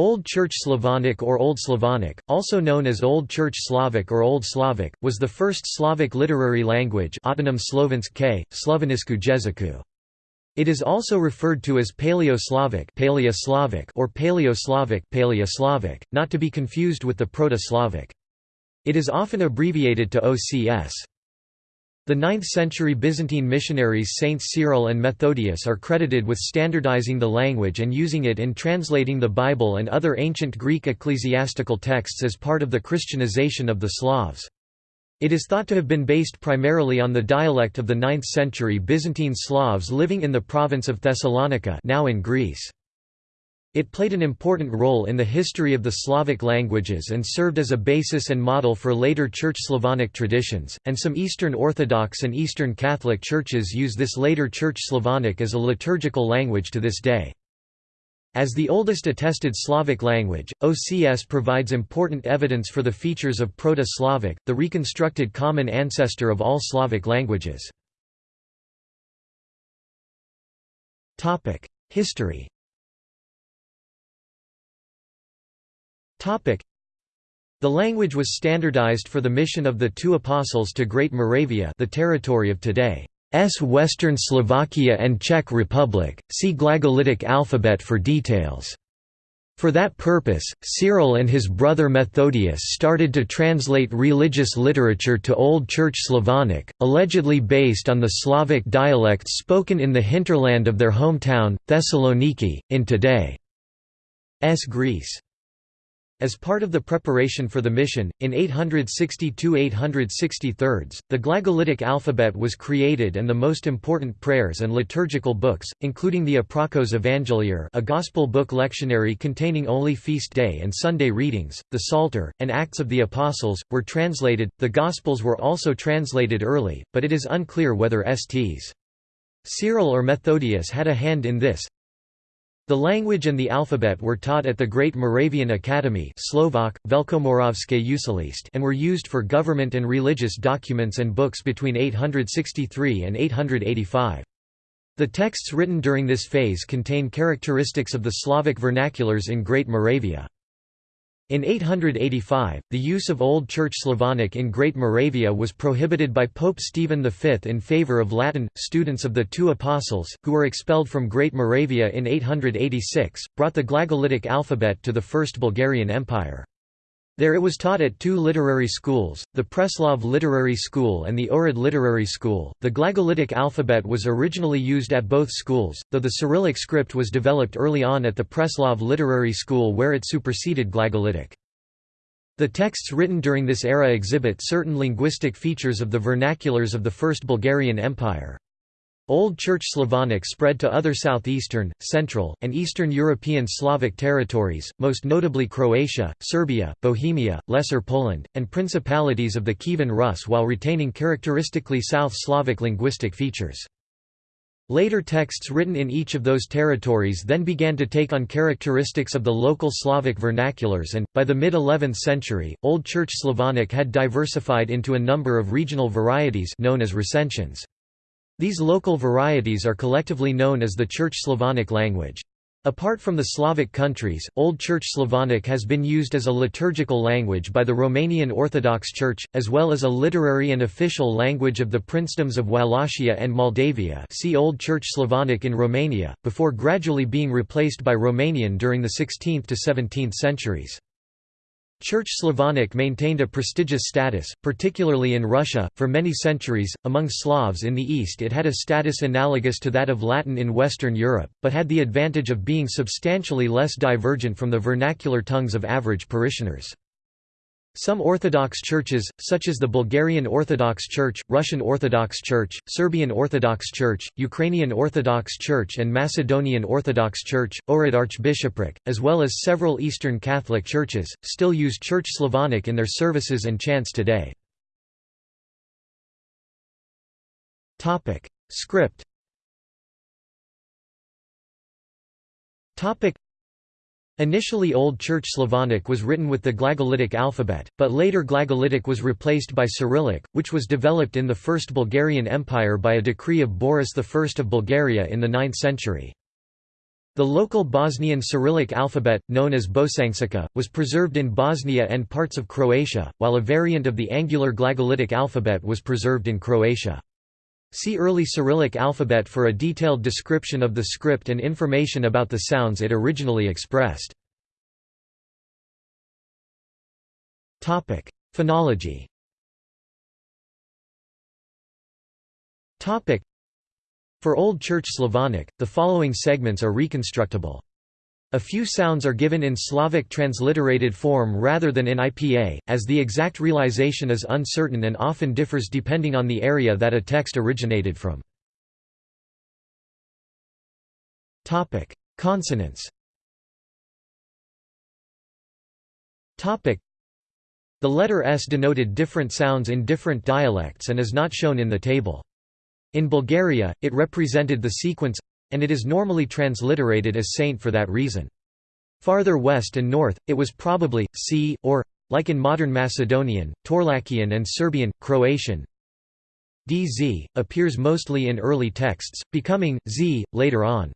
Old Church Slavonic or Old Slavonic, also known as Old Church Slavic or Old Slavic, was the first Slavic literary language. It is also referred to as Paleo-Slavic or Paleo-Slavic, not to be confused with the Proto-Slavic. It is often abbreviated to OCS. The 9th-century Byzantine missionaries Saints Cyril and Methodius are credited with standardizing the language and using it in translating the Bible and other ancient Greek ecclesiastical texts as part of the Christianization of the Slavs. It is thought to have been based primarily on the dialect of the 9th-century Byzantine Slavs living in the province of Thessalonica now in Greece. It played an important role in the history of the Slavic languages and served as a basis and model for later Church Slavonic traditions, and some Eastern Orthodox and Eastern Catholic churches use this later Church Slavonic as a liturgical language to this day. As the oldest attested Slavic language, OCS provides important evidence for the features of Proto-Slavic, the reconstructed common ancestor of all Slavic languages. History The language was standardized for the mission of the two apostles to Great Moravia the territory of today's Western Slovakia and Czech Republic, see Glagolitic alphabet for details. For that purpose, Cyril and his brother Methodius started to translate religious literature to Old Church Slavonic, allegedly based on the Slavic dialects spoken in the hinterland of their hometown, Thessaloniki, in today's Greece. As part of the preparation for the mission, in 862–863, the Glagolitic alphabet was created and the most important prayers and liturgical books, including the Aprakos Evangeliar a gospel book lectionary containing only feast day and Sunday readings, the Psalter, and Acts of the Apostles, were translated. The Gospels were also translated early, but it is unclear whether Sts. Cyril or Methodius had a hand in this, the language and the alphabet were taught at the Great Moravian Academy Slovak, and were used for government and religious documents and books between 863 and 885. The texts written during this phase contain characteristics of the Slavic vernaculars in Great Moravia. In 885, the use of Old Church Slavonic in Great Moravia was prohibited by Pope Stephen V in favour of Latin. Students of the two apostles, who were expelled from Great Moravia in 886, brought the Glagolitic alphabet to the First Bulgarian Empire. There it was taught at two literary schools, the Preslav Literary School and the Ohrid Literary School. The Glagolitic alphabet was originally used at both schools, though the Cyrillic script was developed early on at the Preslav Literary School where it superseded Glagolitic. The texts written during this era exhibit certain linguistic features of the vernaculars of the First Bulgarian Empire. Old Church Slavonic spread to other southeastern, central, and eastern European Slavic territories, most notably Croatia, Serbia, Bohemia, Lesser Poland, and principalities of the Kievan Rus while retaining characteristically South Slavic linguistic features. Later texts written in each of those territories then began to take on characteristics of the local Slavic vernaculars and, by the mid-11th century, Old Church Slavonic had diversified into a number of regional varieties known as recensions. These local varieties are collectively known as the Church Slavonic language. Apart from the Slavic countries, Old Church Slavonic has been used as a liturgical language by the Romanian Orthodox Church, as well as a literary and official language of the princedoms of Wallachia and Moldavia see Old Church Slavonic in Romania, before gradually being replaced by Romanian during the 16th to 17th centuries. Church Slavonic maintained a prestigious status, particularly in Russia, for many centuries. Among Slavs in the East, it had a status analogous to that of Latin in Western Europe, but had the advantage of being substantially less divergent from the vernacular tongues of average parishioners. Some Orthodox churches, such as the Bulgarian Orthodox Church, Russian Orthodox Church, Serbian Orthodox Church, Ukrainian Orthodox Church and Macedonian Orthodox Church, Ohrid Archbishopric, as well as several Eastern Catholic churches, still use Church Slavonic in their services and chants today. Script Initially Old Church Slavonic was written with the Glagolitic alphabet, but later Glagolitic was replaced by Cyrillic, which was developed in the First Bulgarian Empire by a decree of Boris I of Bulgaria in the 9th century. The local Bosnian Cyrillic alphabet, known as Bosančica, was preserved in Bosnia and parts of Croatia, while a variant of the Angular Glagolitic alphabet was preserved in Croatia. See Early Cyrillic alphabet for a detailed description of the script and information about the sounds it originally expressed. Phonology For Old Church Slavonic, the following segments are reconstructible. A few sounds are given in Slavic transliterated form rather than in IPA, as the exact realization is uncertain and often differs depending on the area that a text originated from. Consonants The letter S denoted different sounds in different dialects and is not shown in the table. In Bulgaria, it represented the sequence and it is normally transliterated as saint for that reason. Farther west and north, it was probably, c, or, like in modern Macedonian, Torlakian and Serbian, Croatian, dz, appears mostly in early texts, becoming, z, later on.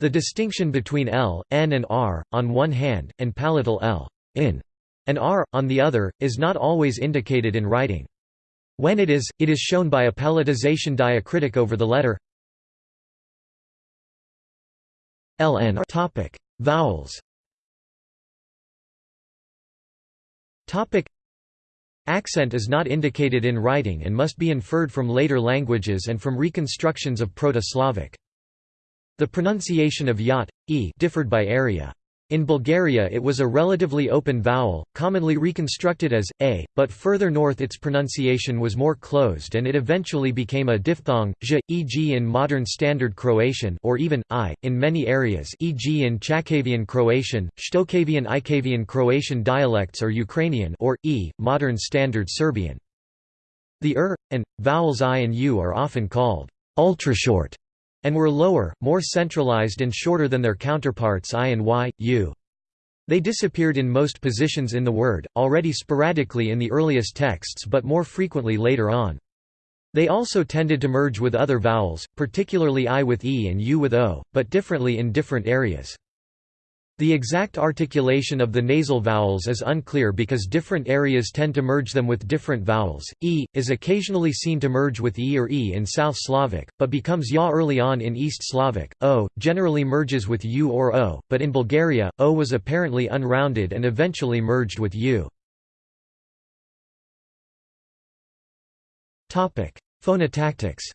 The distinction between l, n and r, on one hand, and palatal l, in, and r, on the other, is not always indicated in writing. When it is, it is shown by a palatization diacritic over the letter ln topic vowels. Topic. Accent is not indicated in writing and must be inferred from later languages and from reconstructions of proto-slavic. The pronunciation of yat e differed by area in Bulgaria it was a relatively open vowel, commonly reconstructed as, a, but further north its pronunciation was more closed and it eventually became a diphthong, zh, e.g. in modern Standard Croatian or even, i, in many areas e.g. in Chakavian Croatian, Shtokavian Ikavian Croatian dialects or Ukrainian or, e, modern Standard Serbian. The er, and, vowels i and u are often called ultrashort and were lower, more centralized and shorter than their counterparts i and y, u. They disappeared in most positions in the word, already sporadically in the earliest texts but more frequently later on. They also tended to merge with other vowels, particularly i with e and u with o, but differently in different areas. The exact articulation of the nasal vowels is unclear because different areas tend to merge them with different vowels. E is occasionally seen to merge with e or e in South Slavic, but becomes ya early on in East Slavic. O generally merges with u or o, but in Bulgaria, o was apparently unrounded and eventually merged with u. Phonotactics.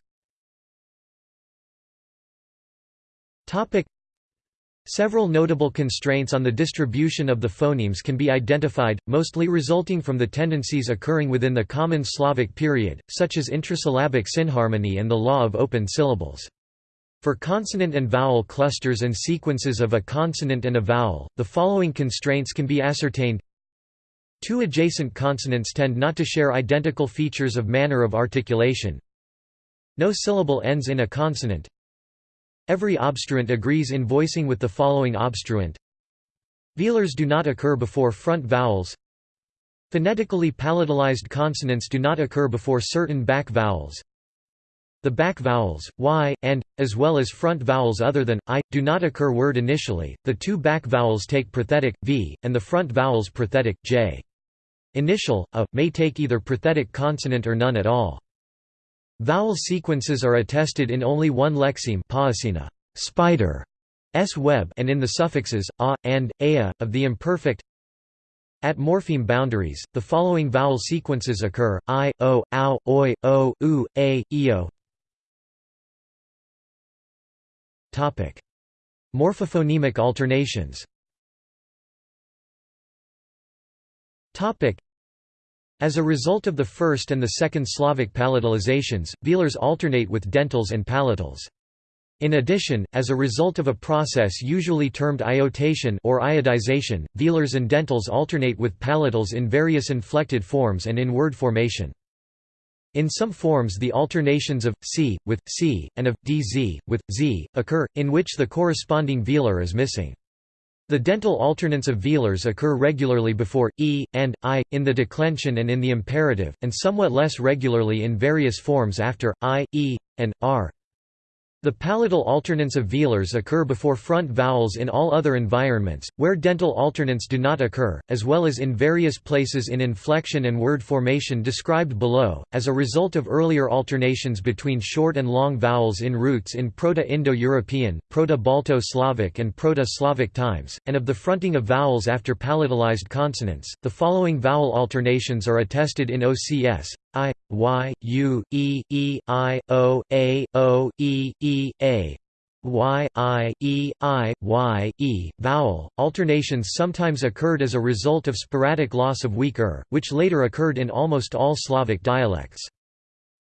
Several notable constraints on the distribution of the phonemes can be identified, mostly resulting from the tendencies occurring within the Common Slavic period, such as intrasyllabic synharmony and the law of open syllables. For consonant and vowel clusters and sequences of a consonant and a vowel, the following constraints can be ascertained. Two adjacent consonants tend not to share identical features of manner of articulation. No syllable ends in a consonant. Every obstruent agrees in voicing with the following obstruent. Velars do not occur before front vowels. Phonetically palatalized consonants do not occur before certain back vowels. The back vowels, y, and, as well as front vowels other than, i, do not occur word initially, the two back vowels take prothetic, v, and the front vowels prothetic, j. Initial, a, may take either prothetic consonant or none at all. Vowel sequences are attested in only one lexeme spider s web and in the suffixes a and ea of the imperfect. At morpheme boundaries, the following vowel sequences occur: i, o, ow, oi, o, u, a, eo. Topic: Morphophonemic alternations. As a result of the first and the second Slavic palatalizations, velars alternate with dentals and palatals. In addition, as a result of a process usually termed iotation or iodization, velars and dentals alternate with palatals in various inflected forms and in word formation. In some forms the alternations of c with c and of dz with z occur, in which the corresponding velar is missing. The dental alternants of velars occur regularly before e and i in the declension and in the imperative, and somewhat less regularly in various forms after i, e, and r. The palatal alternants of velars occur before front vowels in all other environments, where dental alternants do not occur, as well as in various places in inflection and word formation described below, as a result of earlier alternations between short and long vowels in roots in Proto-Indo-European, Proto-Balto-Slavic and Proto-Slavic times, and of the fronting of vowels after palatalized consonants. The following vowel alternations are attested in OCS, I, Y, U, E, E, I, O, A, O, E, E, A, Y, I, E, I, Y, E, vowel. Alternations sometimes occurred as a result of sporadic loss of weak er, which later occurred in almost all Slavic dialects.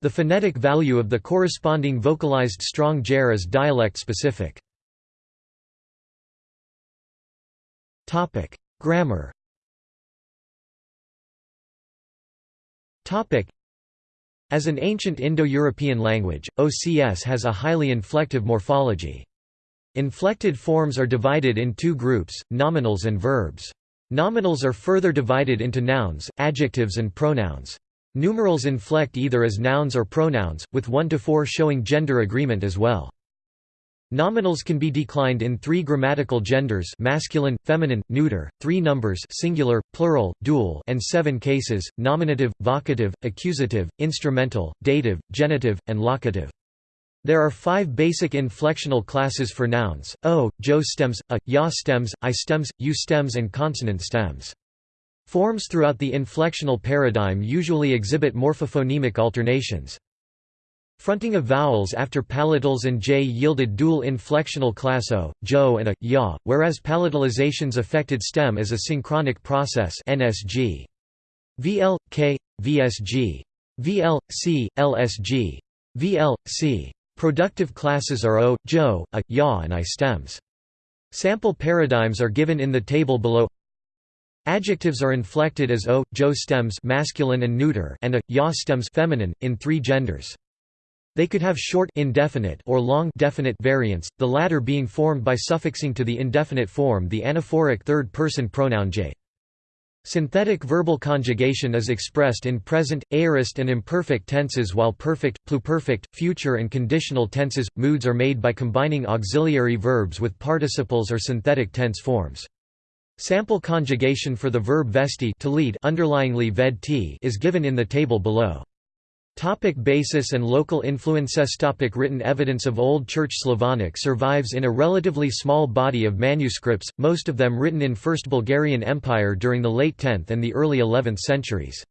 The phonetic value of the corresponding vocalized strong ger is dialect-specific. Topic: Grammar as an ancient Indo-European language, OCS has a highly inflective morphology. Inflected forms are divided in two groups, nominals and verbs. Nominals are further divided into nouns, adjectives and pronouns. Numerals inflect either as nouns or pronouns, with 1 to 4 showing gender agreement as well. Nominals can be declined in three grammatical genders masculine, feminine, neuter, three numbers singular, plural, dual and seven cases, nominative, vocative, accusative, instrumental, dative, genitive, and locative. There are five basic inflectional classes for nouns, o, jo stems, a, ya stems, i stems, u stems and consonant stems. Forms throughout the inflectional paradigm usually exhibit morphophonemic alternations. Fronting of vowels after palatals and j yielded dual inflectional class o, jo and a, ya, whereas palatalizations affected stem as a synchronic process nsg. VL, K, VSG. VL, C, LSG. VL, C. Productive classes are o, jo, a, ya and i stems. Sample paradigms are given in the table below Adjectives are inflected as o, jo stems masculine and neuter and a, ya stems feminine, in three genders. They could have short indefinite or long definite variants, the latter being formed by suffixing to the indefinite form the anaphoric third-person pronoun j. Synthetic verbal conjugation is expressed in present, aorist and imperfect tenses while perfect, pluperfect, future and conditional tenses, moods are made by combining auxiliary verbs with participles or synthetic tense forms. Sample conjugation for the verb vesti to lead underlyingly ved is given in the table below. Topic basis and local influences Topic Written evidence of Old Church Slavonic survives in a relatively small body of manuscripts, most of them written in First Bulgarian Empire during the late 10th and the early 11th centuries.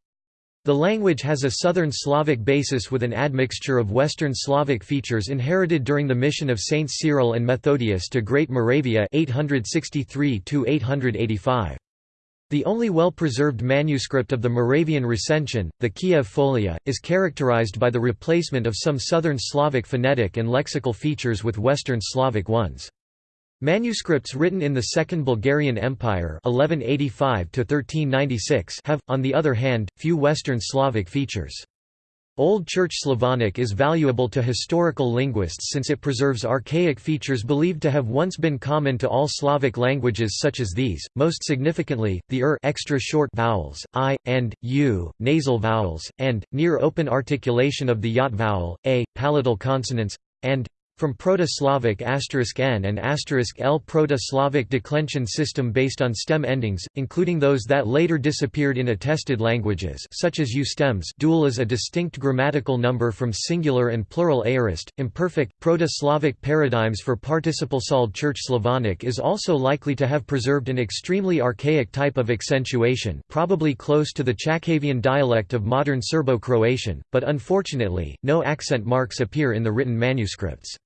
The language has a Southern Slavic basis with an admixture of Western Slavic features inherited during the mission of Saints Cyril and Methodius to Great Moravia 863 -885. The only well-preserved manuscript of the Moravian recension, the Kiev Folia, is characterized by the replacement of some Southern Slavic phonetic and lexical features with Western Slavic ones. Manuscripts written in the Second Bulgarian Empire 1185 have, on the other hand, few Western Slavic features. Old Church Slavonic is valuable to historical linguists since it preserves archaic features believed to have once been common to all Slavic languages such as these, most significantly, the er extra short vowels, i, and, u, nasal vowels, and, near open articulation of the yat vowel, a, palatal consonants, and, from Proto-Slavic n and L Proto-Slavic declension system based on stem endings, including those that later disappeared in attested languages such as U stems dual is a distinct grammatical number from singular and plural aorist, imperfect, Proto-Slavic paradigms for participle solid Church Slavonic is also likely to have preserved an extremely archaic type of accentuation probably close to the Chakavian dialect of modern Serbo-Croatian, but unfortunately, no accent marks appear in the written manuscripts.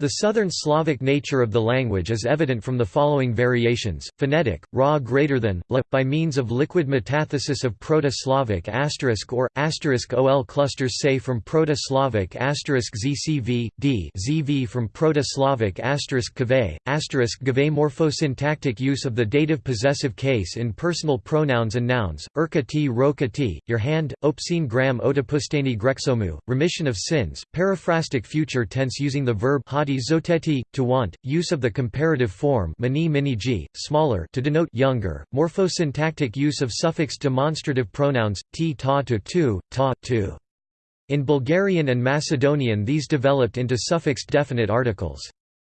The Southern Slavic nature of the language is evident from the following variations: phonetic, ra greater than, la, by means of liquid metathesis of Proto-Slavic asterisk or asterisk ol clusters say from Proto-Slavic asterisk zcv, d zv from Proto-Slavic asterisk kave, asterisk gave morphosyntactic use of the dative possessive case in personal pronouns and nouns, urka t roka t, your hand, opsine gram otopustani grexomu, remission of sins, periphrastic future tense using the verb zoteti, to want, use of the comparative form mini mini g, smaller to denote younger, morphosyntactic use of suffix demonstrative pronouns, t ta to tu, ta, tu. In Bulgarian and Macedonian these developed into suffixed definite articles.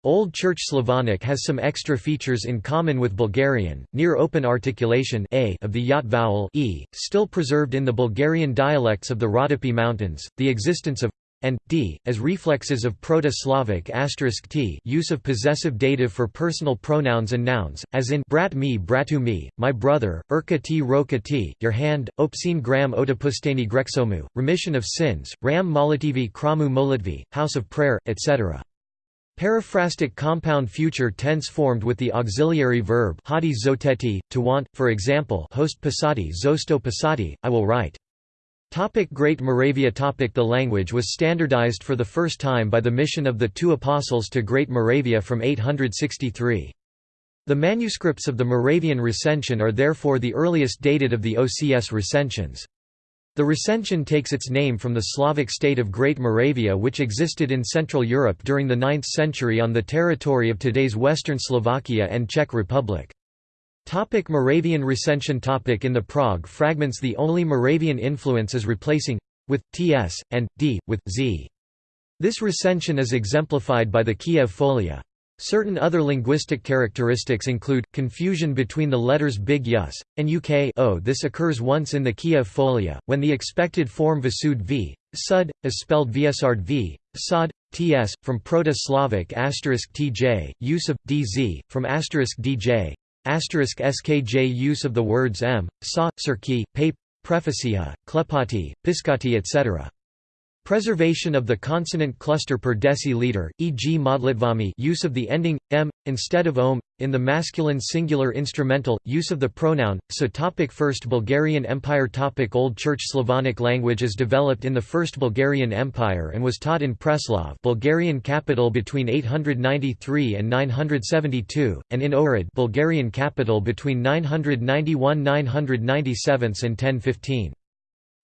Old Church Slavonic has some extra features in common with Bulgarian, near open articulation a of the yat vowel e, still preserved in the Bulgarian dialects of the Rhodope Mountains, the existence of and d as reflexes of Proto-Slavic t use of possessive dative for personal pronouns and nouns, as in brat me bratu me, my brother, urka ti roka ti, your hand, opsin gram otapustani grexomu, remission of sins, ram molitivi kramu molitvi, house of prayer, etc. Periphrastic compound future tense formed with the auxiliary verb zoteti, to want, for example host pasati zosto pasati, I will write. Topic Great Moravia topic The language was standardized for the first time by the mission of the two apostles to Great Moravia from 863. The manuscripts of the Moravian recension are therefore the earliest dated of the OCS recensions. The recension takes its name from the Slavic state of Great Moravia which existed in Central Europe during the 9th century on the territory of today's western Slovakia and Czech Republic. Topic Moravian recension topic In the Prague fragments the only Moravian influence is replacing with ts, and d, with z. This recension is exemplified by the Kiev Folia. Certain other linguistic characteristics include, confusion between the letters big yus, and uk o. This occurs once in the Kiev Folia, when the expected form vasud v, sud, is spelled vsard v, sod, ts, from Proto-Slavic tj, use of, dz, from dj, Asterisk skj use of the words m, sa, cirki, pape, prefacia, klepati, piscati etc. Preservation of the consonant cluster per deciliter, e.g. modlitvami use of the ending m instead of om in the masculine singular instrumental use of the pronoun so topic First Bulgarian Empire topic Old Church Slavonic language is developed in the First Bulgarian Empire and was taught in Preslav Bulgarian capital between 893 and 972 and in Ohrid Bulgarian capital between 991-997 and 1015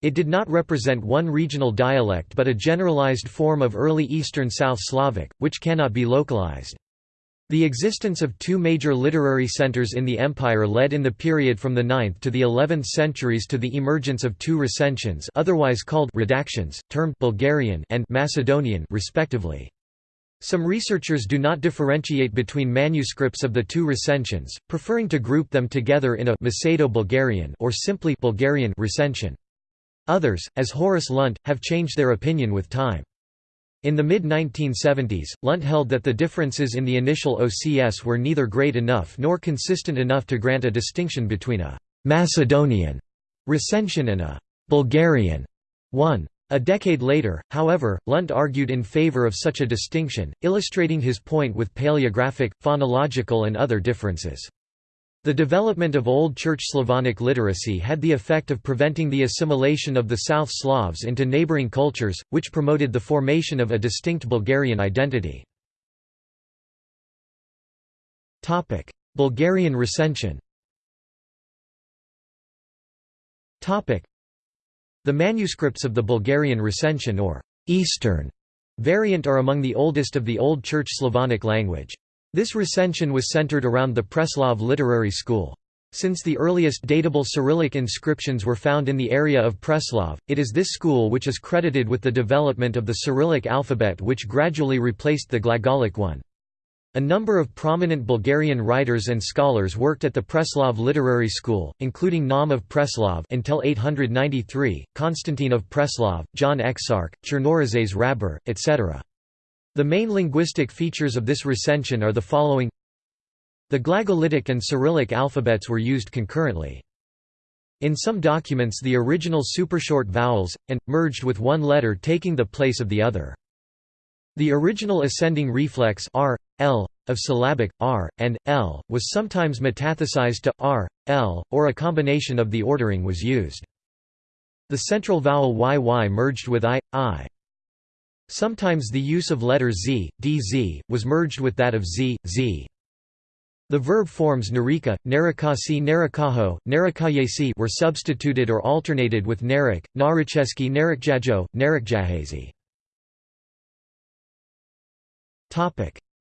it did not represent one regional dialect but a generalized form of early Eastern South Slavic, which cannot be localized. The existence of two major literary centers in the empire led in the period from the 9th to the 11th centuries to the emergence of two recensions otherwise called redactions, termed Bulgarian and Macedonian respectively. Some researchers do not differentiate between manuscripts of the two recensions, preferring to group them together in a Macedo-Bulgarian or simply Bulgarian recension. Others, as Horace Lunt, have changed their opinion with time. In the mid-1970s, Lunt held that the differences in the initial OCS were neither great enough nor consistent enough to grant a distinction between a «Macedonian» recension and a «Bulgarian» one. A decade later, however, Lunt argued in favor of such a distinction, illustrating his point with paleographic, phonological and other differences. The development of Old Church Slavonic literacy had the effect of preventing the assimilation of the South Slavs into neighboring cultures, which promoted the formation of a distinct Bulgarian identity. Bulgarian recension The manuscripts of the Bulgarian recension or Eastern variant are among the oldest of the Old Church Slavonic language. This recension was centered around the Preslav Literary School. Since the earliest datable Cyrillic inscriptions were found in the area of Preslav, it is this school which is credited with the development of the Cyrillic alphabet which gradually replaced the Glagolic one. A number of prominent Bulgarian writers and scholars worked at the Preslav Literary School, including Naum of Preslav until 893, Constantine of Preslav, John Exarch, Chernorizets Hrabar, etc. The main linguistic features of this recension are the following The Glagolitic and Cyrillic alphabets were used concurrently. In some documents the original supershort vowels, and, merged with one letter taking the place of the other. The original ascending reflex r, l, of syllabic, r, and, l, was sometimes metathesized to r, l, or a combination of the ordering was used. The central vowel yy merged with i, i. Sometimes the use of letter z, dz, was merged with that of z, z. The verb forms narika, narikasi narikaho, narikayesi were substituted or alternated with narik, naricheski narikjajo, narikjahazi.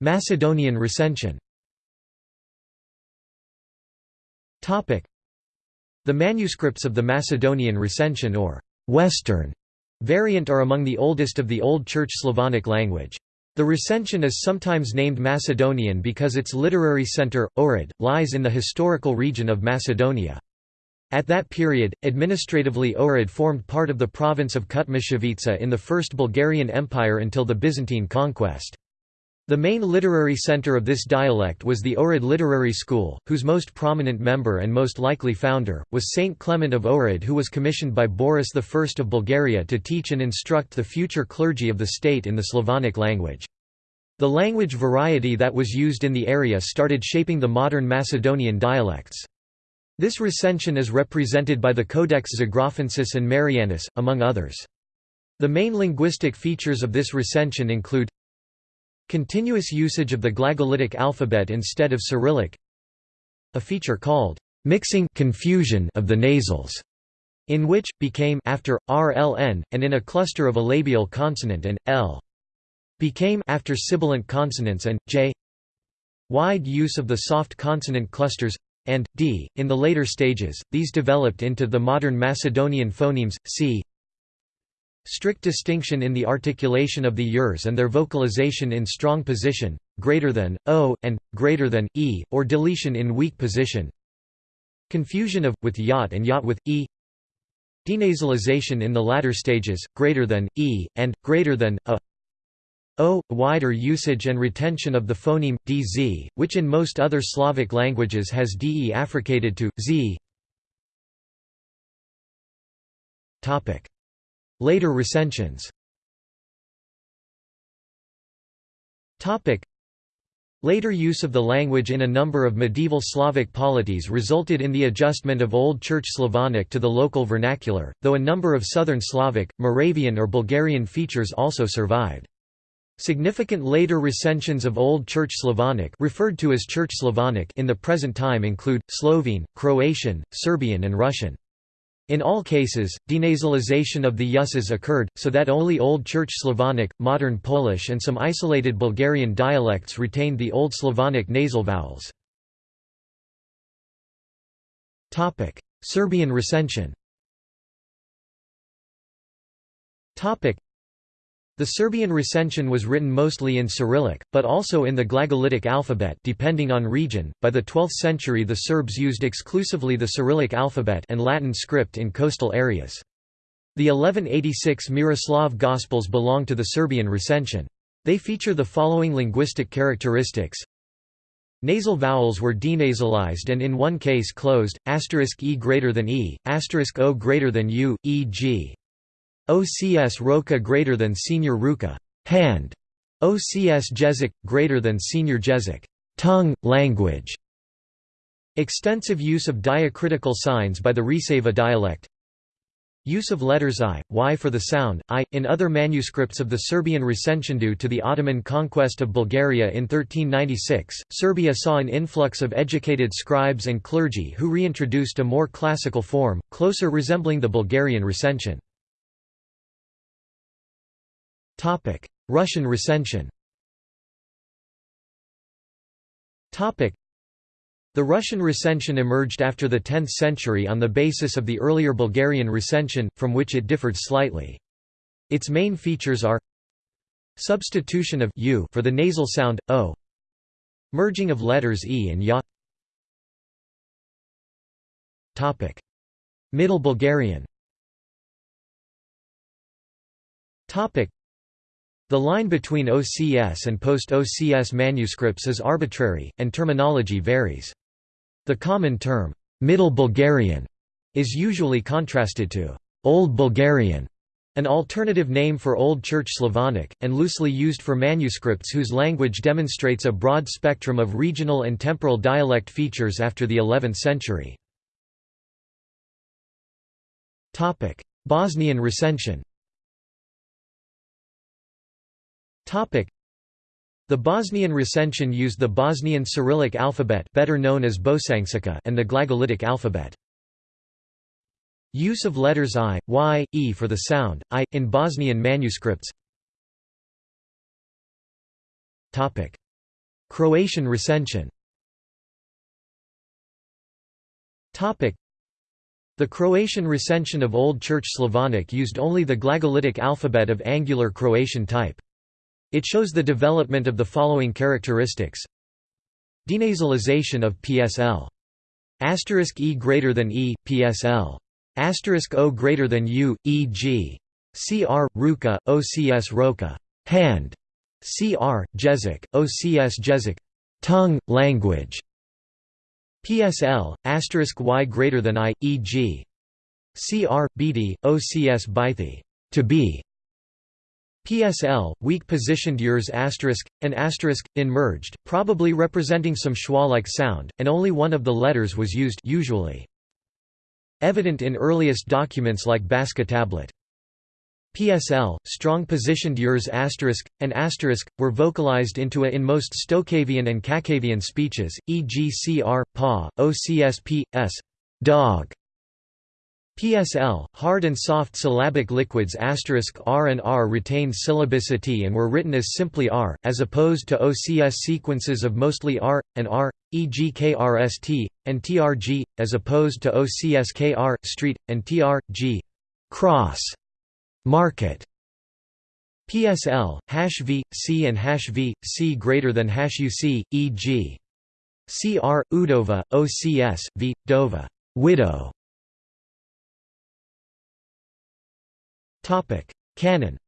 Macedonian recension The manuscripts of the Macedonian recension or Western Variant are among the oldest of the Old Church Slavonic language. The recension is sometimes named Macedonian because its literary center, Ohrid, lies in the historical region of Macedonia. At that period, administratively Ohrid formed part of the province of Kutmichevitsa in the First Bulgarian Empire until the Byzantine conquest. The main literary center of this dialect was the Ohrid Literary School, whose most prominent member and most likely founder, was Saint Clement of Ohrid who was commissioned by Boris I of Bulgaria to teach and instruct the future clergy of the state in the Slavonic language. The language variety that was used in the area started shaping the modern Macedonian dialects. This recension is represented by the Codex Zographensis and Marianus, among others. The main linguistic features of this recension include Continuous usage of the Glagolitic alphabet instead of Cyrillic A feature called mixing confusion of the nasals, in which, became after, rln, and in a cluster of a labial consonant and, l became after sibilant consonants and, j wide use of the soft consonant clusters and d. In the later stages, these developed into the modern Macedonian phonemes, c Strict distinction in the articulation of the yurs and their vocalization in strong position, greater than, o, and, greater than, e, or deletion in weak position. Confusion of, with yacht and yacht with, e. Denasalization in the latter stages, greater than, e, and, greater than, a. O, wider usage and retention of the phoneme, dz, which in most other Slavic languages has de affricated to, z. Later recensions Later use of the language in a number of medieval Slavic polities resulted in the adjustment of Old Church Slavonic to the local vernacular, though a number of Southern Slavic, Moravian or Bulgarian features also survived. Significant later recensions of Old Church Slavonic referred to as Church Slavonic in the present time include, Slovene, Croatian, Serbian and Russian. In all cases, denasalization of the yuses occurred, so that only Old Church Slavonic, modern Polish and some isolated Bulgarian dialects retained the Old Slavonic nasal vowels. Serbian recension the Serbian recension was written mostly in Cyrillic, but also in the Glagolitic alphabet depending on region. By the 12th century the Serbs used exclusively the Cyrillic alphabet and Latin script in coastal areas. The 1186 Miroslav Gospels belong to the Serbian recension. They feature the following linguistic characteristics. Nasal vowels were denasalized and in one case closed, asterisk e greater than e, asterisk o greater than u, e.g. OCS Roka greater than senior Ruka hand, OCS Jezik greater than senior Jezik tongue, language. Extensive use of diacritical signs by the Resava dialect. Use of letters i, y for the sound, i, in other manuscripts of the Serbian recension due to the Ottoman conquest of Bulgaria in 1396. Serbia saw an influx of educated scribes and clergy who reintroduced a more classical form, closer resembling the Bulgarian recension. Russian recension. The Russian recension emerged after the 10th century on the basis of the earlier Bulgarian recension, from which it differed slightly. Its main features are Substitution of u for the nasal sound, o Merging of letters e and ya. Middle Bulgarian the line between OCS and post-OCS manuscripts is arbitrary, and terminology varies. The common term, Middle Bulgarian, is usually contrasted to Old Bulgarian, an alternative name for Old Church Slavonic, and loosely used for manuscripts whose language demonstrates a broad spectrum of regional and temporal dialect features after the 11th century. Bosnian recension The Bosnian recension used the Bosnian Cyrillic alphabet better known as Bosančica and the Glagolitic alphabet. Use of letters i, y, e for the sound, i, in Bosnian manuscripts. Croatian recension. The Croatian recension of Old Church Slavonic used only the glagolitic alphabet of Angular Croatian type. It shows the development of the following characteristics Denasalization of PSL. Asterisk E greater than E, PSL. Asterisk O greater than U, e.g. CR, Ruka, OCS Roka, hand. CR, Jezik, OCS Jezik, tongue, language. PSL, asterisk y greater than i, e.g. Cr, bt, ocs bythi, to be. PSL, weak positioned yers asterisk, an asterisk, in merged, probably representing some schwa-like sound, and only one of the letters was used usually. Evident in earliest documents like Baska tablet. PSL, strong positioned yers asterisk, and asterisk, were vocalized into a in most Stokavian and Kakavian speeches, e.g. cr, pa, ocsp, s, dog. PSL, hard and soft syllabic liquids r and r retained syllabicity and were written as simply r, as opposed to OCS sequences of mostly r, and r, e.g. krst, and trg, as opposed to OCS kr, street, and trg, cross market PSL hash v c and hash v c greater than hash uc e.g. cr udova ocs v dova widow topic canon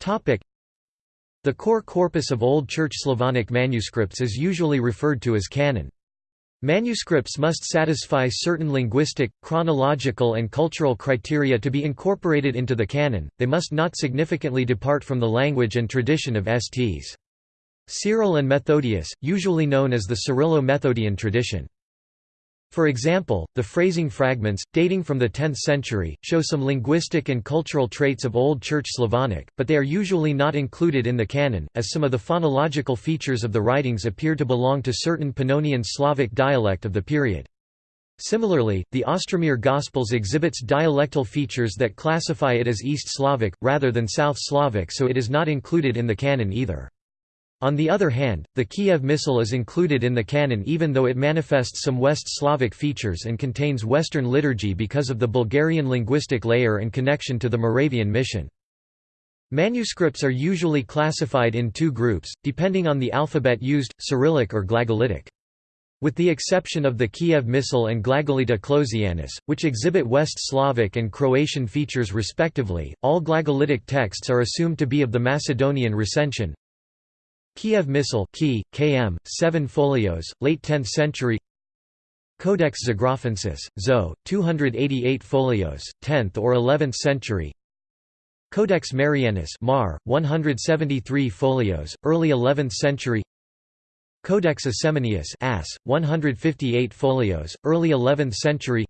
topic the core corpus of Old Church Slavonic manuscripts is usually referred to as canon. Manuscripts must satisfy certain linguistic, chronological and cultural criteria to be incorporated into the canon, they must not significantly depart from the language and tradition of Sts. Cyril and Methodius, usually known as the Cyrillo-Methodian tradition. For example, the Freising fragments, dating from the 10th century, show some linguistic and cultural traits of Old Church Slavonic, but they are usually not included in the canon, as some of the phonological features of the writings appear to belong to certain Pannonian Slavic dialect of the period. Similarly, the Ostromir Gospels exhibits dialectal features that classify it as East Slavic, rather than South Slavic so it is not included in the canon either. On the other hand, the Kiev Missal is included in the canon even though it manifests some West Slavic features and contains Western liturgy because of the Bulgarian linguistic layer and connection to the Moravian mission. Manuscripts are usually classified in two groups, depending on the alphabet used, Cyrillic or Glagolitic. With the exception of the Kiev Missal and Glagolita Clozianus, which exhibit West Slavic and Croatian features respectively, all Glagolitic texts are assumed to be of the Macedonian recension, Kiev Missal Key, KM, 7 folios, late 10th century. Codex Zographensis, Zo, 288 folios, 10th or 11th century. Codex Marianus Mar, 173 folios, early 11th century. Codex Assemanius As, 158 folios, early 11th century.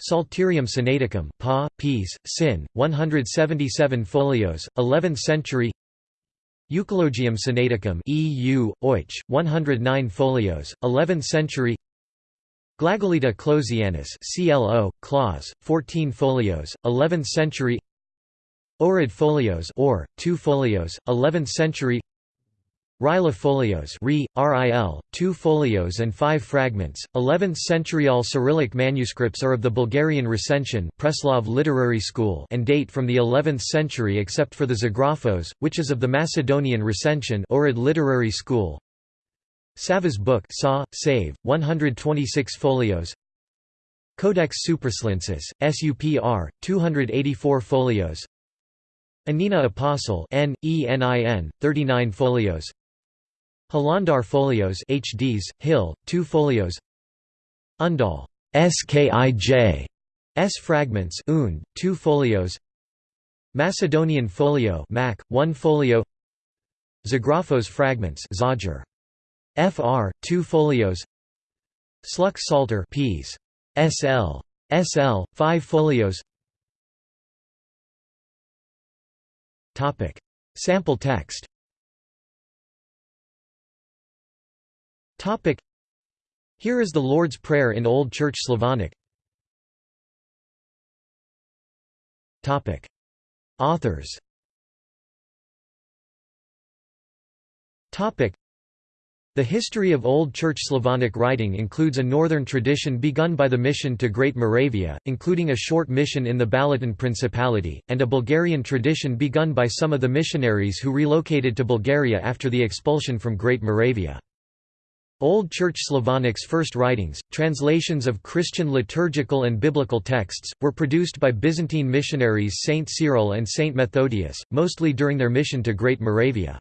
Psalterium Sinaiticum Pa, Ps, Sin, 177 folios, 11th century Euchologium Sinaiticum EU, Oich, 109 folios, 11th century. Glagolita Clozianus CLO, Claus, 14 folios, 11th century. Ohrid folios or, 2 folios, 11th century Rila folios Re, RIL, 2 folios and 5 fragments, 11th century All Cyrillic manuscripts are of the Bulgarian recension Preslav literary school and date from the 11th century except for the Zographos, which is of the Macedonian recension Ohrid literary school. Sava's book Sa, Save, 126 folios. Codex Suprasliensis, SUPR, 284 folios. Enina Apostle N, ENIN, 39 folios Hilandar folios HDs, Hill, 2 folios Undal SKIJ S fragments und, 2 folios Macedonian folio Mac, 1 folio Zographos fragments Zager. FR, 2 folios Sluk Ps. SL. SL, 5 folios Sample text Topic. Here is the Lord's Prayer in Old Church Slavonic. Topic. Authors. Topic. The history of Old Church Slavonic writing includes a northern tradition begun by the mission to Great Moravia, including a short mission in the Balaton Principality, and a Bulgarian tradition begun by some of the missionaries who relocated to Bulgaria after the expulsion from Great Moravia. Old Church Slavonics' first writings, translations of Christian liturgical and biblical texts, were produced by Byzantine missionaries Saint Cyril and Saint Methodius, mostly during their mission to Great Moravia.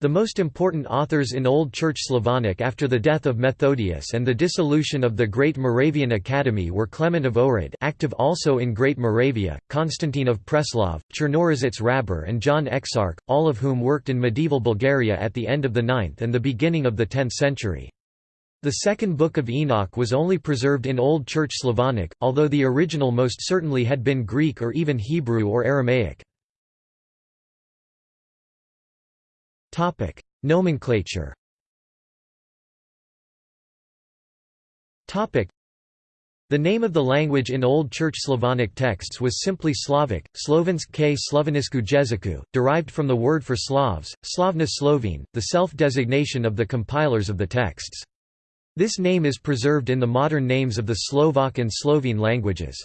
The most important authors in Old Church Slavonic after the death of Methodius and the dissolution of the Great Moravian Academy were Clement of Ohrid active also in Great Moravia, Constantine of Preslav, Chernorizets Hrabar and John Exarch, all of whom worked in medieval Bulgaria at the end of the 9th and the beginning of the 10th century. The second Book of Enoch was only preserved in Old Church Slavonic, although the original most certainly had been Greek or even Hebrew or Aramaic. Topic: Nomenclature. Topic: The name of the language in Old Church Slavonic texts was simply Slavic, Slovensk k Slovenisku jeziku, derived from the word for Slavs, Slavna Slovene, the self-designation of the compilers of the texts. This name is preserved in the modern names of the Slovak and Slovene languages.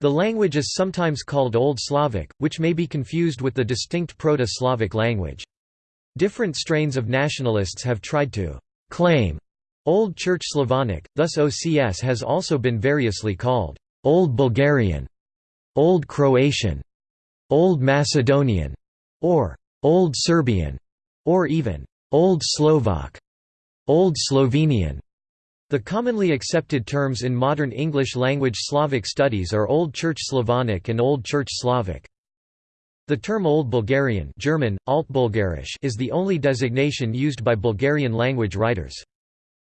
The language is sometimes called Old Slavic, which may be confused with the distinct Proto-Slavic language. Different strains of nationalists have tried to «claim» Old Church Slavonic, thus OCS has also been variously called «Old Bulgarian», «Old Croatian», «Old Macedonian», or «Old Serbian», or even «Old Slovak», «Old Slovenian». The commonly accepted terms in modern English-language Slavic studies are Old Church Slavonic and Old Church Slavic. The term Old Bulgarian German, Altbulgarisch is the only designation used by Bulgarian language writers.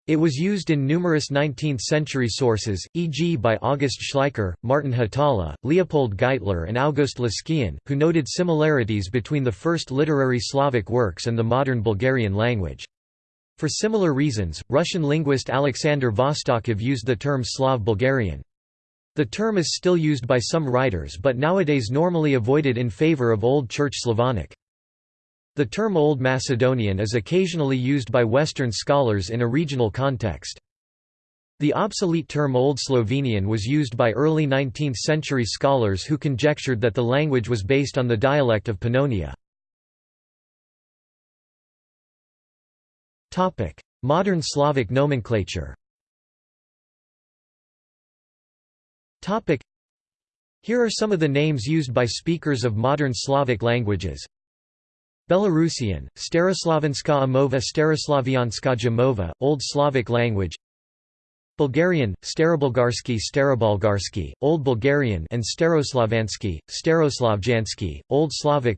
It was used in numerous 19th-century sources, e.g. by August Schleicher, Martin Hatala, Leopold Geitler and August Leskien, who noted similarities between the first literary Slavic works and the modern Bulgarian language. For similar reasons, Russian linguist Alexander Vostokov used the term Slav Bulgarian. The term is still used by some writers but nowadays normally avoided in favor of Old Church Slavonic. The term Old Macedonian is occasionally used by Western scholars in a regional context. The obsolete term Old Slovenian was used by early 19th-century scholars who conjectured that the language was based on the dialect of Pannonia. Modern Slavic nomenclature Topic. Here are some of the names used by speakers of modern Slavic languages. Belarusian, Staroslavenska Amova Staroslavianska Jamova, Old Slavic language Bulgarian, Starobulgarsky Starobulgarsky, Old Bulgarian and Staroslavansky, Staroslavjansky, Old Slavic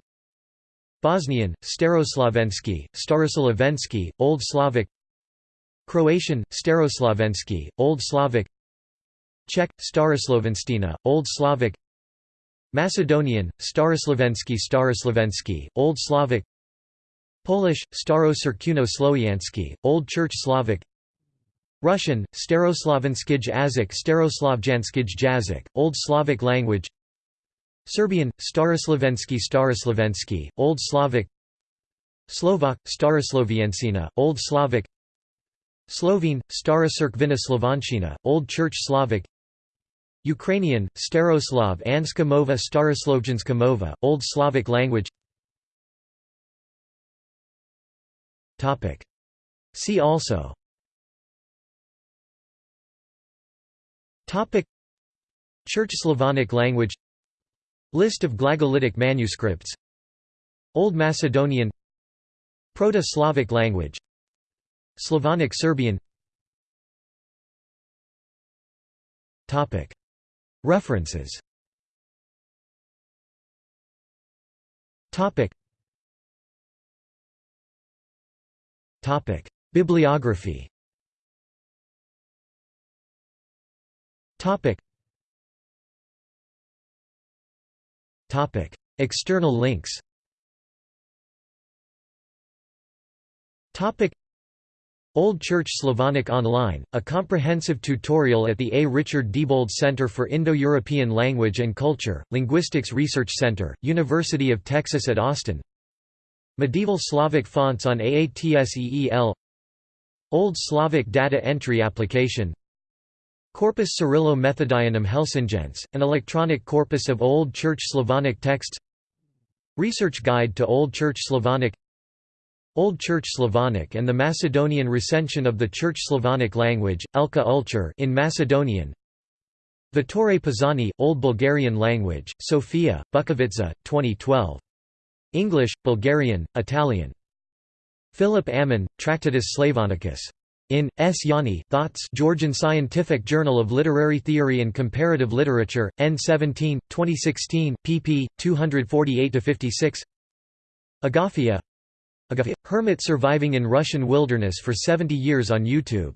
Bosnian, Staroslavensky, Staroslavensky, Old Slavic Croatian, Staroslavensky, Old Slavic Czech, Staroslovenstina, Old Slavic. Macedonian, Staroslavensky Staroslavensky, Old Slavic. Polish, Staro-Serkuno-Slowiansky, Old Church Slavic. Russian, Staroslavenskij Azik Staroslavjanskij Jazik, Old Slavic language. Serbian, Staroslavensky Staroslavensky, Old Slavic. Slovak, Starosloviensina, Old Slavic. Slovene, Stara Cerkvina Old Church Slavic Ukrainian, Staroslav Anska Mova Old Slavic language. See also. Topic. Church Slavonic language. List of Glagolitic manuscripts. Old Macedonian. Proto-Slavic language. Slavonic Serbian References. Topic. Topic. Bibliography. Topic. Topic. External links Old Church Slavonic Online, a comprehensive tutorial at the A. Richard Diebold Center for Indo-European Language and Culture, Linguistics Research Center, University of Texas at Austin. Medieval Slavic fonts on AATSEEL Old Slavic data entry application. Corpus Cyrillo-Methodianum Helsingense, an electronic corpus of Old Church Slavonic texts. Research Guide to Old Church Slavonic Old Church Slavonic and the Macedonian recension of the Church Slavonic language, Elka Ulcher in Macedonian Vittore Pisani, Old Bulgarian language, Sofia, Bukovica, 2012. English, Bulgarian, Italian. Philip Ammon, Tractatus Slavonicus. In S. Yanni, Thoughts Georgian Scientific Journal of Literary Theory and Comparative Literature, N17, 2016, pp. 248–56 Agafia Hermit surviving in Russian wilderness for 70 years on YouTube